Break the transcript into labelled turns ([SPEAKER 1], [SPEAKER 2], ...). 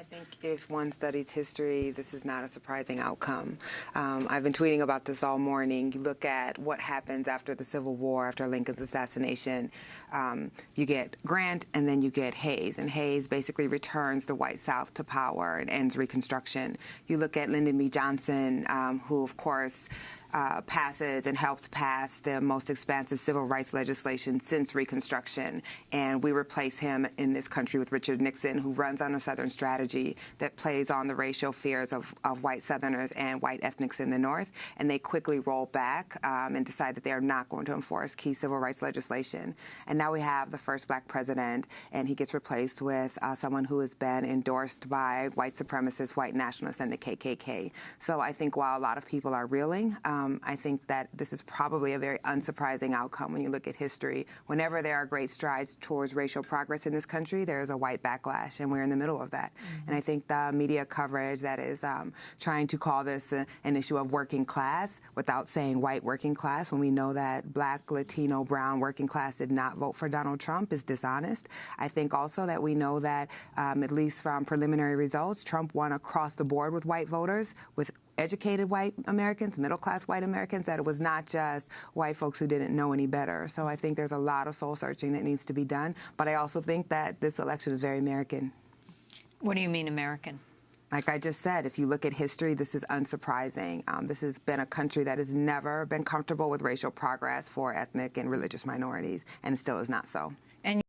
[SPEAKER 1] I think if one studies history, this is not a surprising outcome. Um, I've been tweeting about this all morning. You look at what happens after the Civil War, after Lincoln's assassination. Um, you get Grant, and then you get Hayes, and Hayes basically returns the white South to power and ends Reconstruction. You look at Lyndon B. Johnson, um, who, of course, uh, passes and helps pass the most expansive civil rights legislation since Reconstruction. And we replace him in this country with Richard Nixon, who runs on a Southern strategy that plays on the racial fears of, of white Southerners and white ethnics in the North. And they quickly roll back um, and decide that they are not going to enforce key civil rights legislation. And now we have the first black president, and he gets replaced with uh, someone who has been endorsed by white supremacists, white nationalists, and the KKK. So I think while a lot of people are reeling, um, um, I think that this is probably a very unsurprising outcome when you look at history. Whenever there are great strides towards racial progress in this country, there is a white backlash, and we're in the middle of that. Mm -hmm. And I think the media coverage that is um, trying to call this a, an issue of working class without saying white working class, when we know that black, Latino, brown working class did not vote for Donald Trump, is dishonest. I think also that we know that, um, at least from preliminary results, Trump won across the board with white voters, with educated white Americans, middle class white Americans, that it was not just white folks who didn't know any better. So I think there's a lot of soul searching that needs to be done. But I also think that this election is very American.
[SPEAKER 2] What do you mean American?
[SPEAKER 1] Like I just said, if you look at history, this is unsurprising. Um, this has been a country that has never been comfortable with racial progress for ethnic and religious minorities, and still is not so.